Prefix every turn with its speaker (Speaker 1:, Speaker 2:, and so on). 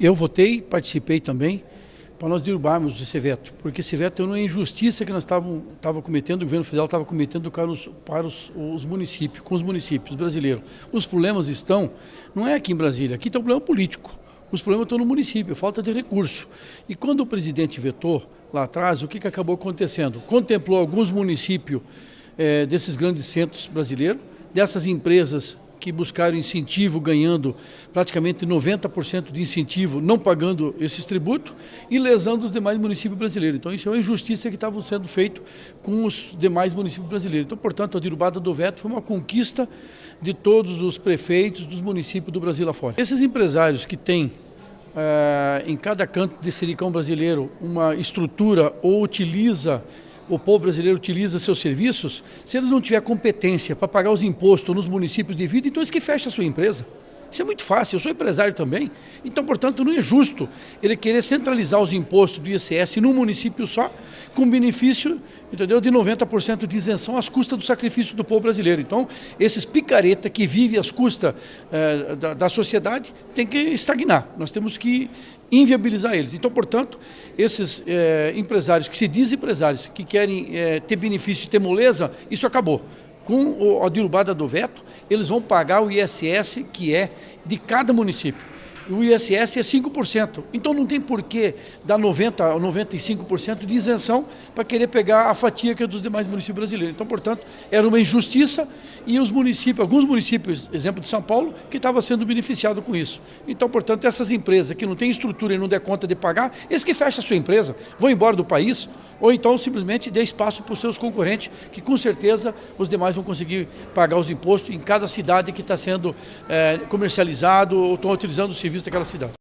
Speaker 1: Eu votei, participei também, para nós derrubarmos esse veto, porque esse veto é uma injustiça que nós estávamos cometendo, o governo federal estava cometendo para, os, para os, os, municípios, com os municípios brasileiros. Os problemas estão, não é aqui em Brasília, aqui está o problema político. Os problemas estão no município, falta de recurso. E quando o presidente vetou lá atrás, o que, que acabou acontecendo? Contemplou alguns municípios é, desses grandes centros brasileiros, dessas empresas que buscaram incentivo ganhando praticamente 90% de incentivo, não pagando esses tributos e lesando os demais municípios brasileiros. Então isso é uma injustiça que estava sendo feito com os demais municípios brasileiros. Então, portanto, a derrubada do veto foi uma conquista de todos os prefeitos dos municípios do Brasil afora. Esses empresários que têm é, em cada canto de Sericão brasileiro uma estrutura ou utiliza o povo brasileiro utiliza seus serviços, se eles não tiverem competência para pagar os impostos nos municípios de vida, então eles que fecham a sua empresa. Isso é muito fácil, eu sou empresário também. Então, portanto, não é justo ele querer centralizar os impostos do ICS num município só, com benefício entendeu, de 90% de isenção às custas do sacrifício do povo brasileiro. Então, esses picareta que vivem às custas eh, da, da, sociedade tem que estagnar. Nós temos que inviabilizar eles. Então, portanto, esses eh, empresários que se dizem empresários, que querem eh, ter benefício e ter moleza, isso acabou com a derrubada do veto, eles vão pagar o ISS que é de cada município o ISS é 5%. Então não tem porquê dar 90% ou 95% de isenção para querer pegar a fatia que é dos demais municípios brasileiros. Então, portanto, era uma injustiça e os municípios, alguns municípios, exemplo de São Paulo, que estavam sendo beneficiados com isso. Então, portanto, essas empresas que não têm estrutura e não der conta de pagar, eles que fecham a sua empresa, vão embora do país, ou então simplesmente dê espaço para os seus concorrentes, que com certeza os demais vão conseguir pagar os impostos em cada cidade que está sendo é, comercializado ou estão utilizando o serviço daquela cidade.